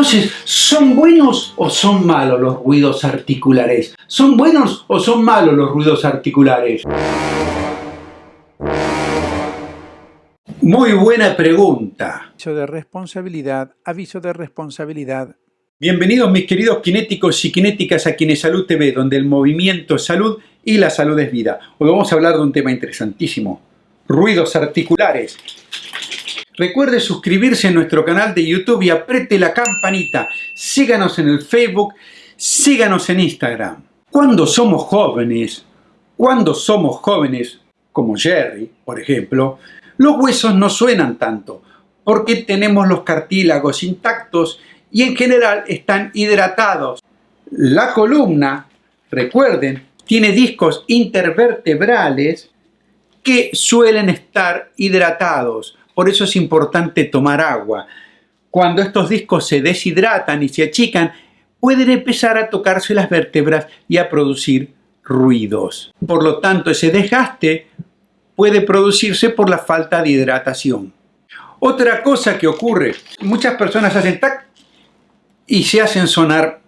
Entonces, ¿son buenos o son malos los ruidos articulares? ¿Son buenos o son malos los ruidos articulares? Muy buena pregunta. Aviso de responsabilidad, aviso de responsabilidad. Bienvenidos mis queridos kinéticos y kinéticas a Salud TV, donde el movimiento es salud y la salud es vida. Hoy vamos a hablar de un tema interesantísimo, ruidos articulares. Recuerde suscribirse a nuestro canal de YouTube y apriete la campanita. Síganos en el Facebook, síganos en Instagram. Cuando somos jóvenes, cuando somos jóvenes, como Jerry, por ejemplo, los huesos no suenan tanto, porque tenemos los cartílagos intactos y en general están hidratados. La columna, recuerden, tiene discos intervertebrales que suelen estar hidratados. Por eso es importante tomar agua. Cuando estos discos se deshidratan y se achican, pueden empezar a tocarse las vértebras y a producir ruidos. Por lo tanto, ese desgaste puede producirse por la falta de hidratación. Otra cosa que ocurre, muchas personas hacen tac y se hacen sonar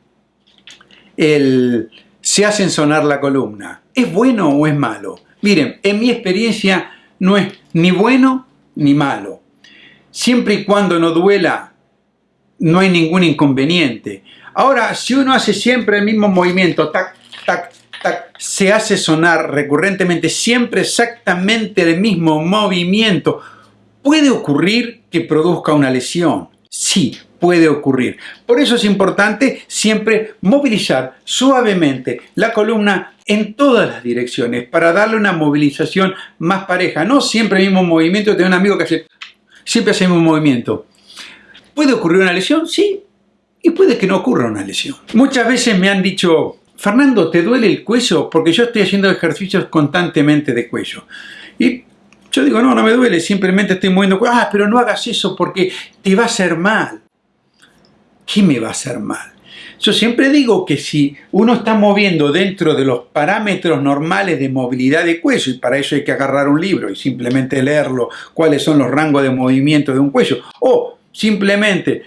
el, se hacen sonar la columna. ¿Es bueno o es malo? Miren, en mi experiencia no es ni bueno ni malo. Siempre y cuando no duela, no hay ningún inconveniente. Ahora, si uno hace siempre el mismo movimiento, tac, tac, tac, se hace sonar recurrentemente siempre exactamente el mismo movimiento, puede ocurrir que produzca una lesión. Sí, puede ocurrir. Por eso es importante siempre movilizar suavemente la columna en todas las direcciones para darle una movilización más pareja. No siempre el mismo movimiento. Tengo un amigo que hace, siempre hace el mismo movimiento. ¿Puede ocurrir una lesión? Sí. Y puede que no ocurra una lesión. Muchas veces me han dicho, Fernando, ¿te duele el cuello? Porque yo estoy haciendo ejercicios constantemente de cuello. Y yo digo, no, no me duele, simplemente estoy moviendo. Ah, pero no hagas eso porque te va a hacer mal. ¿qué me va a hacer mal? Yo siempre digo que si uno está moviendo dentro de los parámetros normales de movilidad de cuello, y para eso hay que agarrar un libro y simplemente leerlo, cuáles son los rangos de movimiento de un cuello, o simplemente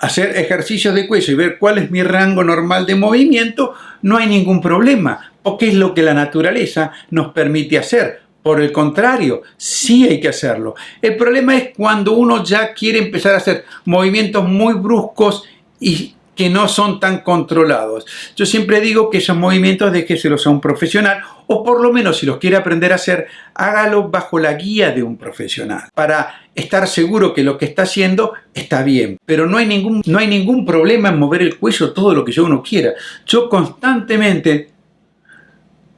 hacer ejercicios de cuello y ver cuál es mi rango normal de movimiento, no hay ningún problema, porque es lo que la naturaleza nos permite hacer. Por el contrario, sí hay que hacerlo. El problema es cuando uno ya quiere empezar a hacer movimientos muy bruscos y que no son tan controlados. Yo siempre digo que esos movimientos déjeselos a un profesional o por lo menos si los quiere aprender a hacer, hágalo bajo la guía de un profesional para estar seguro que lo que está haciendo está bien. Pero no hay ningún, no hay ningún problema en mover el cuello todo lo que yo uno quiera. Yo constantemente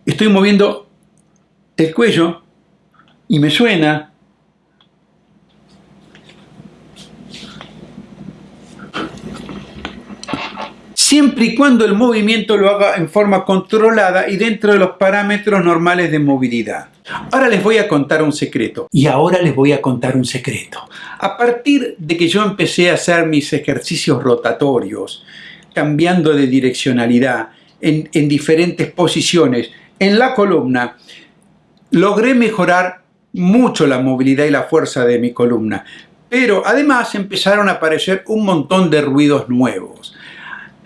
estoy moviendo el cuello y me suena siempre y cuando el movimiento lo haga en forma controlada y dentro de los parámetros normales de movilidad. Ahora les voy a contar un secreto. Y ahora les voy a contar un secreto. A partir de que yo empecé a hacer mis ejercicios rotatorios, cambiando de direccionalidad en, en diferentes posiciones en la columna, logré mejorar mucho la movilidad y la fuerza de mi columna. Pero además empezaron a aparecer un montón de ruidos nuevos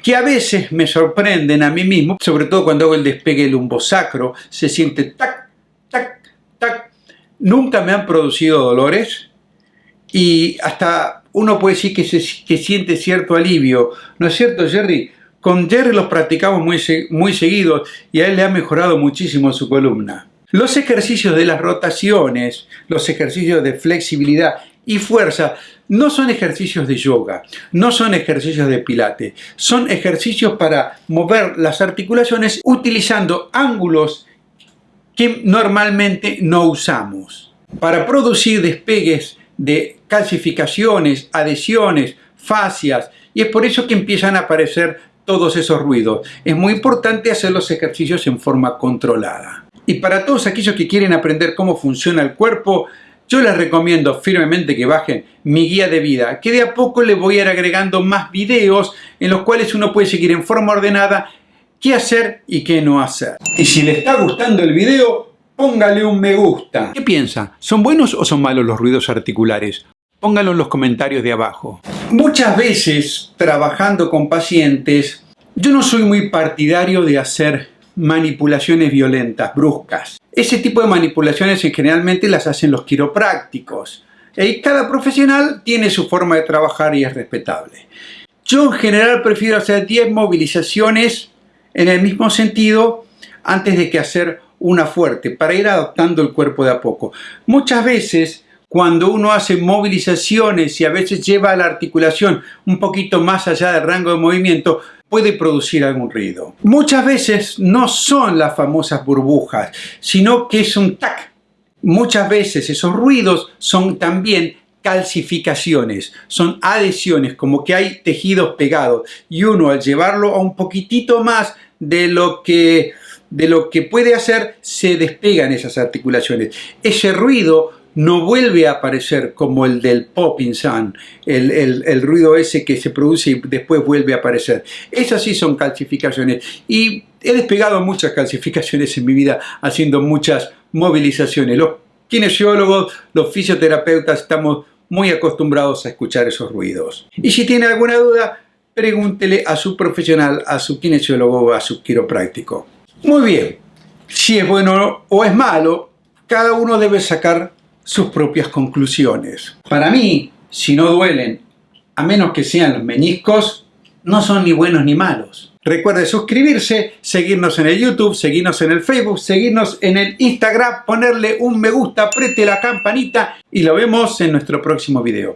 que a veces me sorprenden a mí mismo, sobre todo cuando hago el despegue lumbosacro, se siente tac, tac, tac. Nunca me han producido dolores y hasta uno puede decir que, se, que siente cierto alivio. ¿No es cierto, Jerry? Con Jerry los practicamos muy, muy seguidos y a él le ha mejorado muchísimo su columna. Los ejercicios de las rotaciones, los ejercicios de flexibilidad y fuerza no son ejercicios de yoga, no son ejercicios de pilates, son ejercicios para mover las articulaciones utilizando ángulos que normalmente no usamos. Para producir despegues de calcificaciones, adhesiones, fascias, y es por eso que empiezan a aparecer todos esos ruidos. Es muy importante hacer los ejercicios en forma controlada. Y para todos aquellos que quieren aprender cómo funciona el cuerpo, yo les recomiendo firmemente que bajen mi guía de vida, que de a poco les voy a ir agregando más videos en los cuales uno puede seguir en forma ordenada qué hacer y qué no hacer. Y si le está gustando el video, póngale un me gusta. ¿Qué piensa? ¿Son buenos o son malos los ruidos articulares? Póngalo en los comentarios de abajo. Muchas veces, trabajando con pacientes, yo no soy muy partidario de hacer manipulaciones violentas, bruscas. Ese tipo de manipulaciones generalmente las hacen los quiroprácticos. Y cada profesional tiene su forma de trabajar y es respetable. Yo en general prefiero hacer 10 movilizaciones en el mismo sentido antes de que hacer una fuerte, para ir adaptando el cuerpo de a poco. Muchas veces cuando uno hace movilizaciones y a veces lleva la articulación un poquito más allá del rango de movimiento, puede producir algún ruido. Muchas veces no son las famosas burbujas, sino que es un tac. Muchas veces esos ruidos son también calcificaciones, son adhesiones, como que hay tejidos pegados y uno al llevarlo a un poquitito más de lo que de lo que puede hacer se despegan esas articulaciones. Ese ruido no vuelve a aparecer como el del popping sound, el, el, ruido ese que se produce y después vuelve a aparecer. Esas sí son calcificaciones y he despegado muchas calcificaciones en mi vida haciendo muchas movilizaciones. Los kinesiólogos, los fisioterapeutas estamos muy acostumbrados a escuchar esos ruidos. Y si tiene alguna duda, pregúntele a su profesional, a su kinesiólogo o a su quiropráctico. Muy bien, si es bueno o es malo, cada uno debe sacar sus propias conclusiones. Para mí, si no duelen, a menos que sean los meñiscos, no son ni buenos ni malos. Recuerde suscribirse, seguirnos en el YouTube, seguirnos en el Facebook, seguirnos en el Instagram, ponerle un me gusta, apriete la campanita y lo vemos en nuestro próximo video.